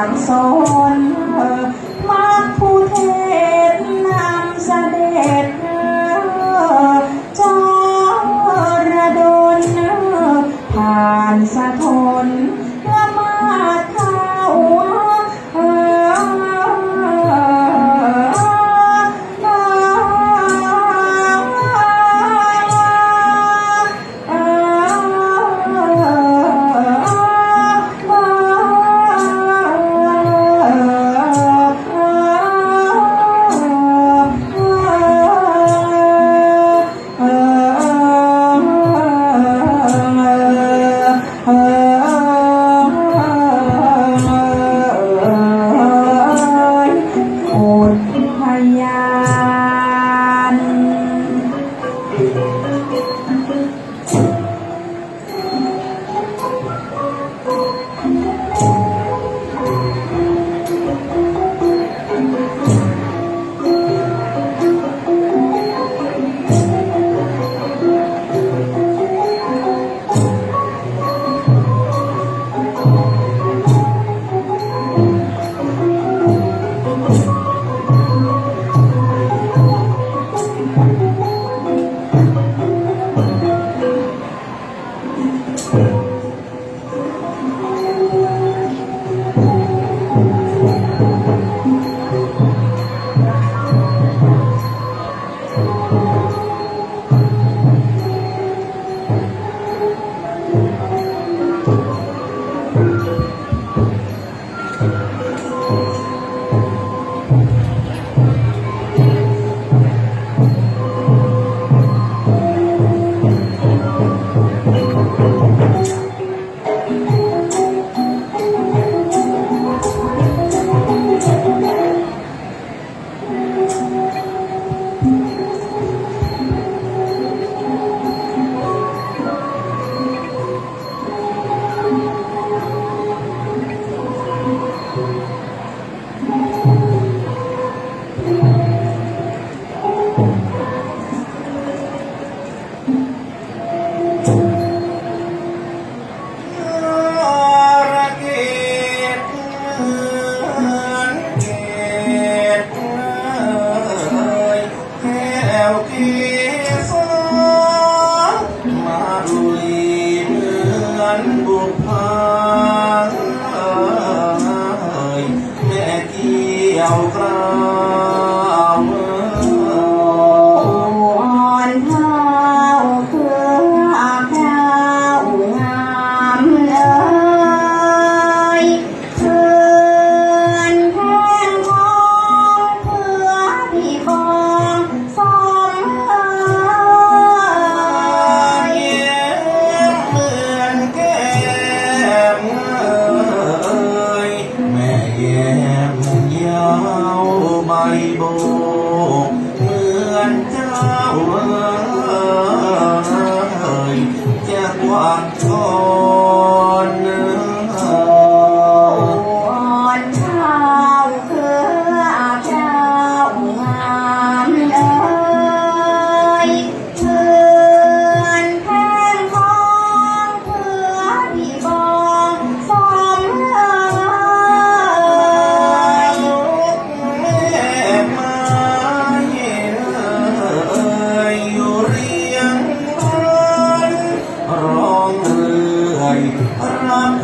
I'm so.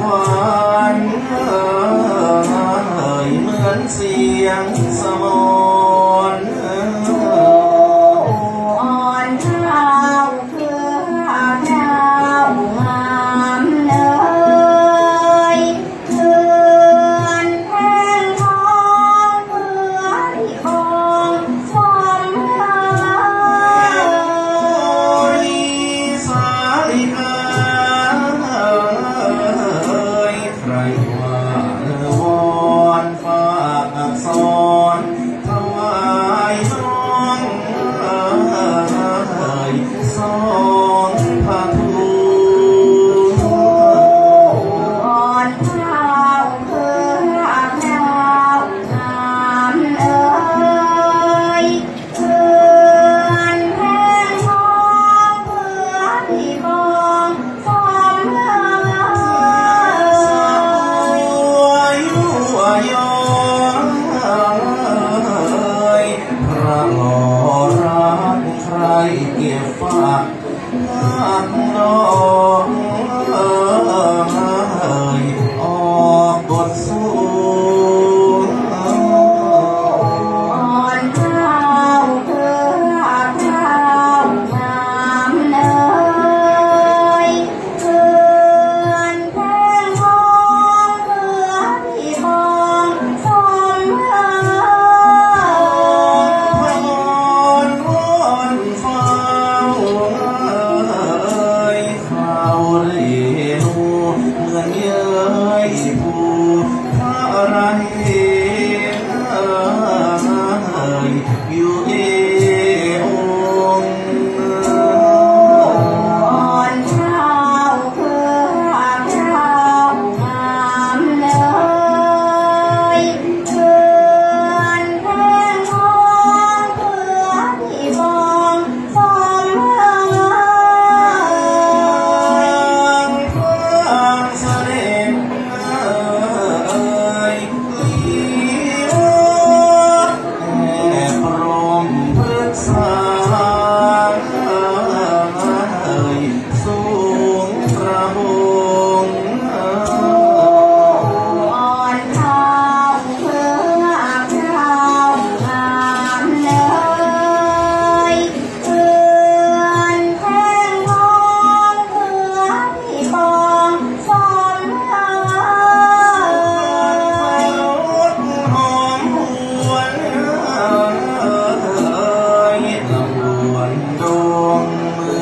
khoan hỡi mướn xiềng sông.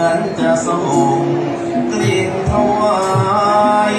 นั้นจะส่งกลิ่นถวาย